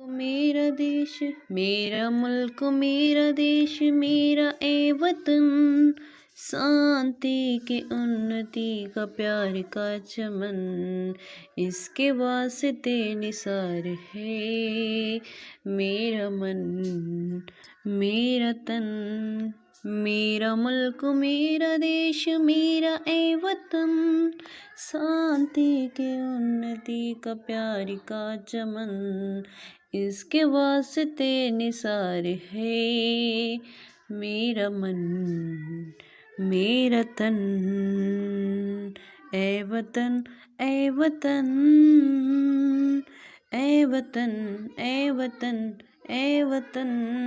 मेरा देश, मेरा मुल्क, मेरा देश, मेरा ए वतन। शांति के उन्नति का प्यार का चमन, इसके वास्ते निसार है मेरा मन, मेरा तन। मेरा मुल्क, मेरा देश, मेरा ए वतन शांति के उन्नति का प्यार का चमन। इसके वास्ते निसार है मेरा मन, मेरा तन। ए वतन ए वतन ए वतन ए वतन ए वतन